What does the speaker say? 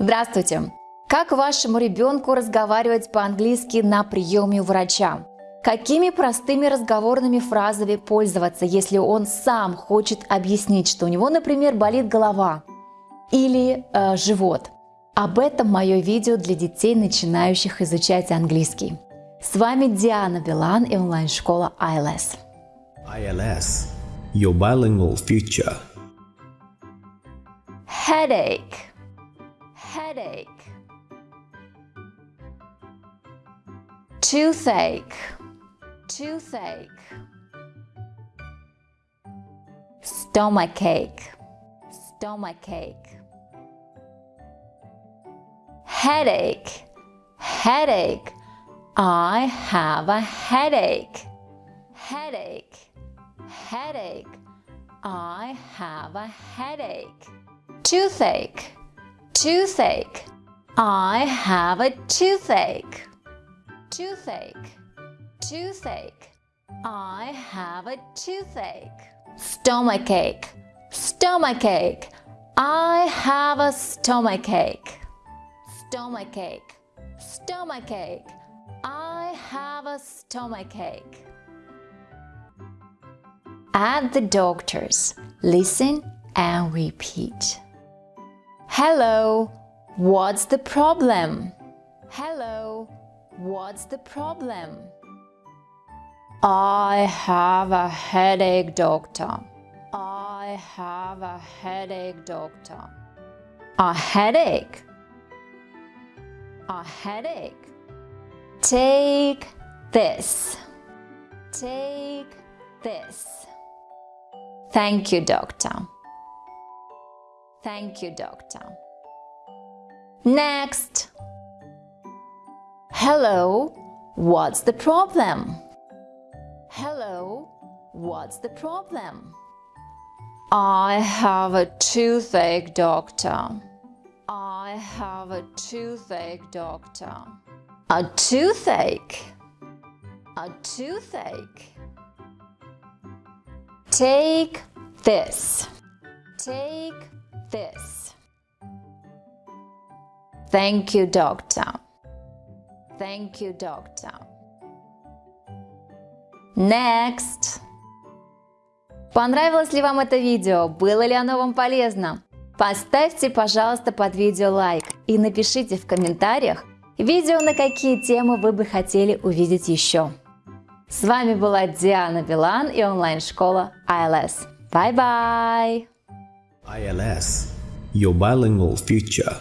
Здравствуйте! Как вашему ребенку разговаривать по-английски на приеме у врача? Какими простыми разговорными фразами пользоваться, если он сам хочет объяснить, что у него, например, болит голова или э, живот? Об этом мое видео для детей, начинающих изучать английский. С вами Диана Билан и онлайн-школа ILS. ILS, your bilingual future. Headache. Headache. Toothache. Toothache. Stomachache. Stomachache. Headache. Headache. I have a headache. Headache. Headache. I have a headache. Toothache. Toothache. I have a toothache. Toothache. Toothache. I have a toothache. Stomachache. Stomachache. I have a stomachache. Stomachache. Stomachache. I have a stomachache. At the doctor's, listen and repeat. Hello, what's the problem? Hello, what's the problem? I have a headache, doctor. I have a headache, doctor. A headache? A headache? Take this. Take this. Thank you, doctor. Thank you, doctor. Next. Hello, what's the problem? Hello, what's the problem? I have a toothache, doctor. I have a toothache, doctor. A toothache? A toothache? Take this. Take this. Thank you, doctor. Thank you, doctor. Next. Понравилось ли вам это видео? Было ли оно вам полезно? Поставьте, пожалуйста, под видео лайк и напишите в комментариях видео, на какие темы вы бы хотели увидеть еще. С вами была Диана Билан и онлайн-школа ILS. Bye-bye! ILS, your bilingual future.